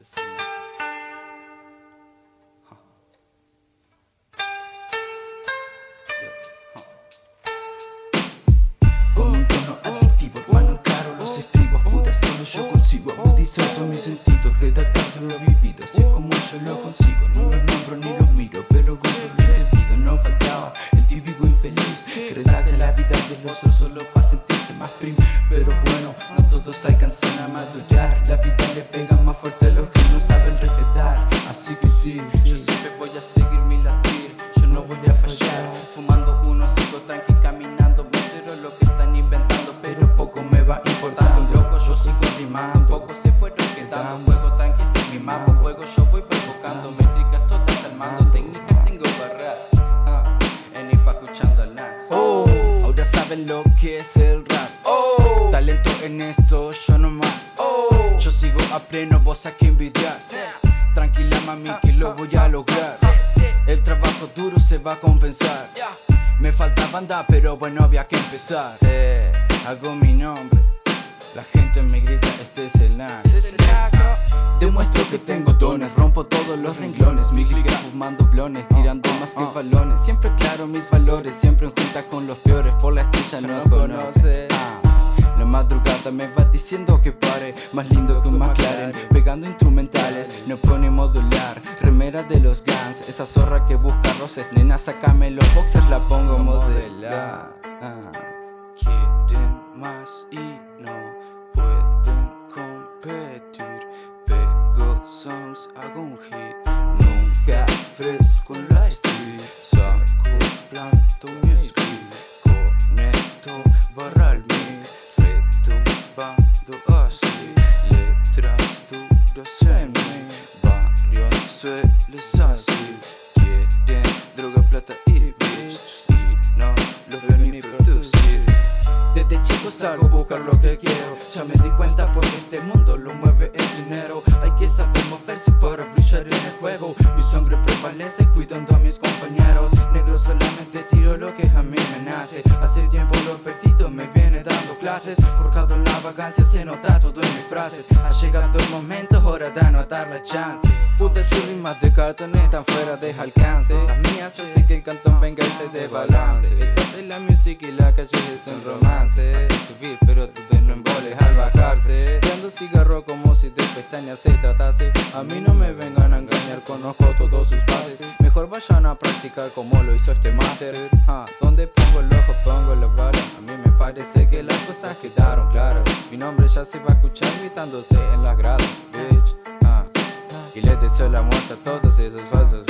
Este tillsammans. Con un tono adictivo, mano caro los estribos Puta, solo yo consigo agudizar todos mis sentidos Redactando lo vivido, así es como yo lo consigo No los nombro ni los miro, pero con lo debido No faltaba el típico infeliz Que redacta la vida del otro solo para sentir más primos Pero bueno, no todos alcanzan a madurar. La vida le pega más fuerte a los que no saben respetar. Así que sí, yo siempre voy a seguir mi latir. Yo no voy a fallar. Fumando uno, sigo tranqui caminando. Me lo que están inventando Pero poco me va importando. Loco, yo sigo rimando. Pocos se fueron quedando Fuego tranqui, estoy mimando. Fuego yo voy provocando. Métricas todas armando Técnicas tengo para rap uh, ah, escuchando al Nax. Oh. Ahora saben lo que es el rap. Oh, talento en esto, yo no más. Oh, yo sigo a pleno, vos a que envidias Tranquila mami que lo voy a lograr. El trabajo duro se va a compensar. Me falta banda pero bueno había que empezar. Hago mi nombre. La gente me grita este es el Nas Demuestro que tengo dones, rompo todos los renglones. Mi clica fumando blones, tirando más que balones. Siempre claro mis valores, siempre en junta con los peores. Por la estrella nos conoce. Ah, madrugada me va diciendo que pare. Más lindo que un McLaren Pegando instrumentales, no pone modular Remera de los Guns, esa zorra que busca roces. Nena, sácame los boxers, la pongo modelar. Quieren más y Así Letras duras en mí Barrio sueles así Quieren droga, plata y bitch Y no los veo ni producir. Desde chico salgo a buscar lo que quiero cuidando a mis compañeros. Negro solamente tiro lo que a mí me nace. Hace tiempo lo perdido, me viene dando clases. Forjado en la vagancia, se nota todo en mis frases. Ha llegado el momento, hora de anotar la chance. Putas rimas de cartón están fuera de alcance. Las mías hacen que el cantón venga y se desbalance es la música y la calle es un romance. Subir pero todo no emboles al bajarse. Dando cigarro como pestañas se tratase A mí no me vengan a engañar, conozco todos sus pases. Mejor vayan a practicar como lo hizo este máster. Ah, Donde pongo el ojo pongo la bala A mí me parece que las cosas quedaron claras. Mi nombre ya se va a escuchar gritándose en las gradas, bitch. Ah. Y les deseo la muerte a todos esos falsos